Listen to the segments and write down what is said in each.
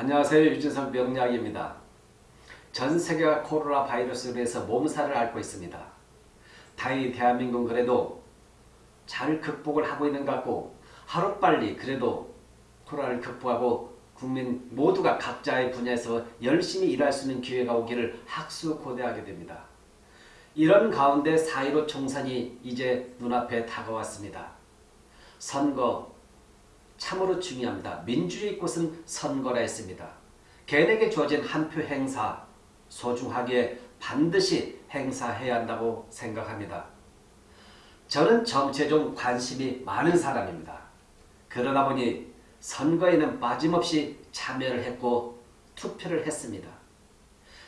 안녕하세요. 유진석 명약입니다. 전 세계가 코로나 바이러스로 인해서 몸살을 앓고 있습니다. 다행히 대한민국은 그래도 잘 극복을 하고 있는 것 같고 하루빨리 그래도 코로나를 극복하고 국민 모두가 각자의 분야에서 열심히 일할 수 있는 기회가 오기를 학수고대하게 됩니다. 이런 가운데 4.15 총선이 이제 눈앞에 다가왔습니다. 선거 참으로 중요합니다. 민주주의 꽃은 선거라 했습니다. 개인에게 주어진 한 표 행사 소중하게 반드시 행사해야 한다고 생각합니다. 저는 정치에 좀 관심이 많은 사람입니다. 그러다 보니 선거에는 빠짐없이 참여를 했고 투표를 했습니다.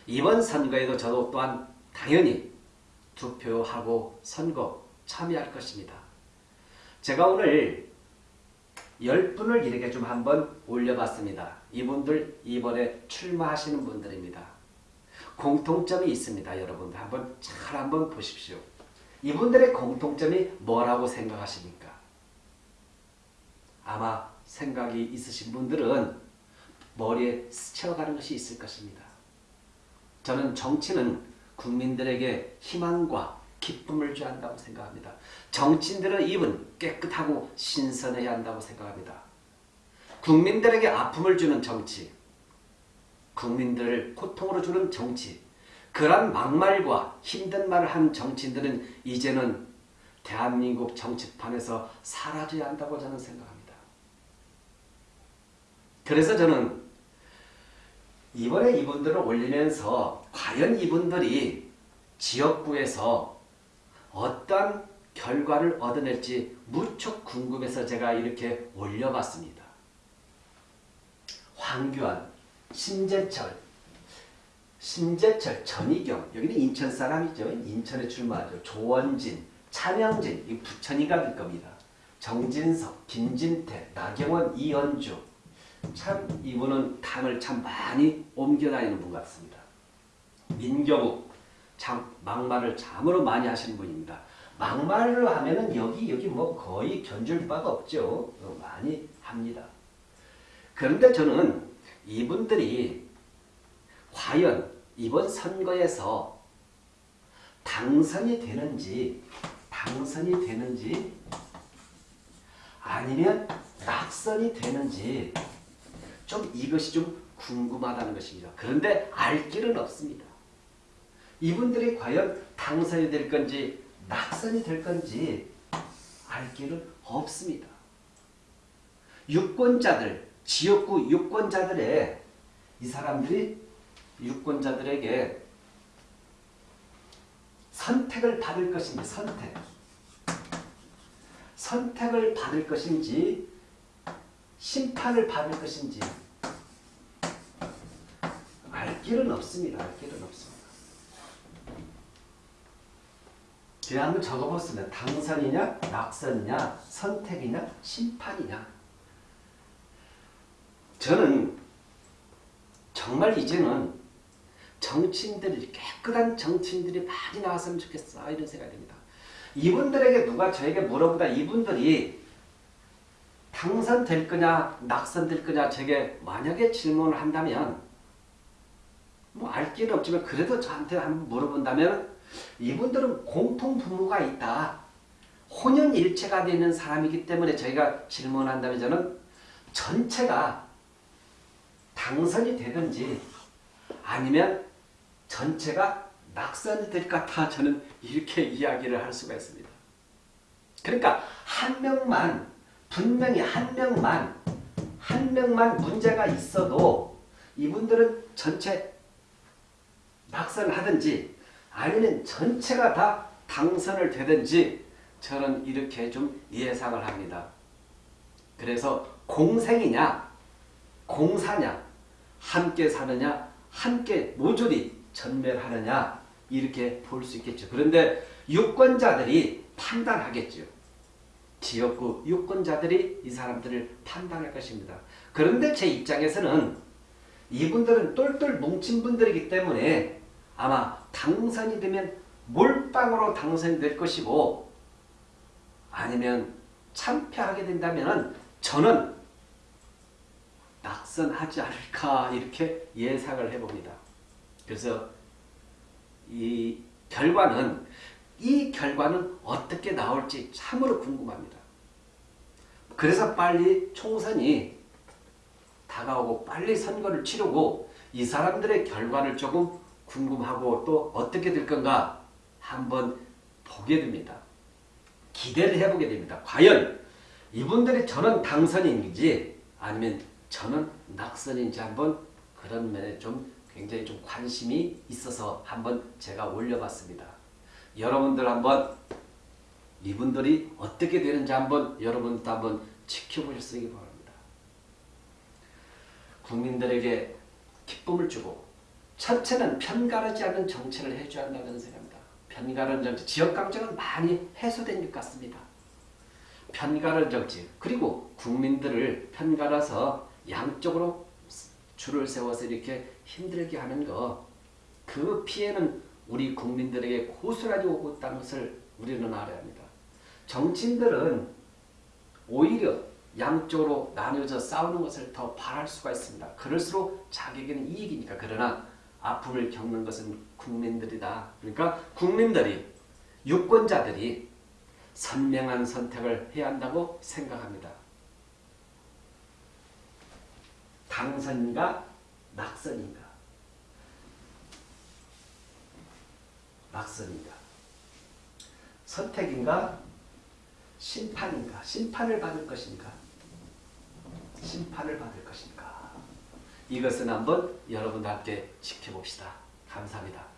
이번 선거에도 저도 또한 당연히 투표하고 선거 참여할 것입니다. 제가 오늘 10분을 이렇게 좀 한번 올려봤습니다. 이분들 이번에 출마하시는 분들입니다. 공통점이 있습니다. 여러분들 한번 잘 한번 보십시오. 이분들의 공통점이 뭐라고 생각하십니까? 아마 생각이 있으신 분들은 머리에 스쳐가는 것이 있을 것입니다. 저는 정치는 국민들에게 희망과 기쁨을 줘야 한다고 생각합니다. 정치인들의 입은 깨끗하고 신선해야 한다고 생각합니다. 국민들에게 아픔을 주는 정치, 국민들을 고통으로 주는 정치, 그러한 막말과 힘든 말을 한 정치인들은 이제는 대한민국 정치판에서 사라져야 한다고 저는 생각합니다. 그래서 저는 이번에 이분들을 올리면서 과연 이분들이 지역구에서 어떤 결과를 얻어낼지 무척 궁금해서 제가 이렇게 올려봤습니다. 황교안, 신재철, 신재철, 전희경 여기는 인천 사람이죠. 인천에 출마하죠. 조원진, 차명진 이 부천이가 될 겁니다. 정진석, 김진태, 나경원, 이연주 참 이분은 당을 참 많이 옮겨다니는 분 같습니다. 민경욱 참 막말을 참으로 많이 하시는 분입니다. 막말을 하면은 여기 여기 뭐 거의 견줄 바가 없죠. 많이 합니다. 그런데 저는 이분들이 과연 이번 선거에서 당선이 되는지 당선이 되는지 아니면 낙선이 되는지 좀 이것이 좀 궁금하다는 것입니다. 그런데 알 길은 없습니다. 이분들이 과연 당선이 될 건지 낙선이 될 건지 알 길은 없습니다. 유권자들, 지역구 유권자들의 이 사람들이 유권자들에게 선택을 받을 것인지 선택 선택을 받을 것인지 심판을 받을 것인지 알 길은 없습니다. 알 길은 없습니다. 한번 적어봤습니다. 당선이냐, 낙선이냐, 선택이냐, 심판이냐. 저는 정말 이제는 정치인들이 깨끗한 정치인들이 많이 나왔으면 좋겠어 이런 생각이 듭니다. 이분들에게 누가 저에게 물어보다 이분들이 당선될 거냐 낙선될 거냐 제게 만약에 질문을 한다면 뭐 알 길은 없지만 그래도 저한테 한번 물어본다면 이분들은 공통 부모가 있다. 혼연일체가 되는 사람이기 때문에 저희가 질문한다면 저는 전체가 당선이 되든지 아니면 전체가 낙선이 될 것 같아 저는 이렇게 이야기를 할 수가 있습니다. 그러니까 한 명만 분명히 한 명만 한 명만 문제가 있어도 이분들은 전체 낙선을 하든지 아니면 전체가 다 당선을 되든지 저는 이렇게 좀 예상을 합니다. 그래서 공생이냐 공사냐 함께 사느냐 함께 모조리 전멸하느냐 이렇게 볼 수 있겠죠. 그런데 유권자들이 판단하겠죠. 지역구 유권자들이 이 사람들을 판단할 것입니다. 그런데 제 입장에서는 이분들은 똘똘 뭉친 분들이기 때문에 아마 당선이 되면 몰빵으로 당선이 될 것이고 아니면 참패하게 된다면 저는 낙선하지 않을까 이렇게 예상을 해봅니다. 그래서 이 결과는 이 결과는 어떻게 나올지 참으로 궁금합니다. 그래서 빨리 총선이 다가오고 빨리 선거를 치르고 이 사람들의 결과를 조금 궁금하고 또 어떻게 될 건가 한번 보게 됩니다. 기대를 해보게 됩니다. 과연 이분들이 저는 당선인지 아니면 저는 낙선인지 한번 그런 면에 좀 굉장히 좀 관심이 있어서 한번 제가 올려봤습니다. 여러분들 한번 이분들이 어떻게 되는지 한번 여러분도 한번 지켜보셨으기 바랍니다. 국민들에게 기쁨을 주고 첫째는 편가르지 않는 정치를 해줘야 한다는 생각입니다. 편가르는 정치, 지역감정은 많이 해소된 것 같습니다. 편가르 정치 그리고 국민들을 편가르서 양쪽으로 줄을 세워서 이렇게 힘들게 하는 거 그 피해는 우리 국민들에게 고스란히 오고 있다는 것을 우리는 알아야 합니다. 정치인들은 오히려 양쪽으로 나뉘어져 싸우는 것을 더 바랄 수가 있습니다. 그럴수록 자기에게는 이익이니까. 그러나 아픔을 겪는 것은 국민들이다. 그러니까 국민들이 유권자들이 선명한 선택을 해야 한다고 생각합니다. 당선인가 낙선인가? 낙선인가? 선택인가 심판인가? 심판을 받을 것인가? 심판을 받을 것인가 이것은 한번 여러분과 함께 지켜봅시다. 감사합니다.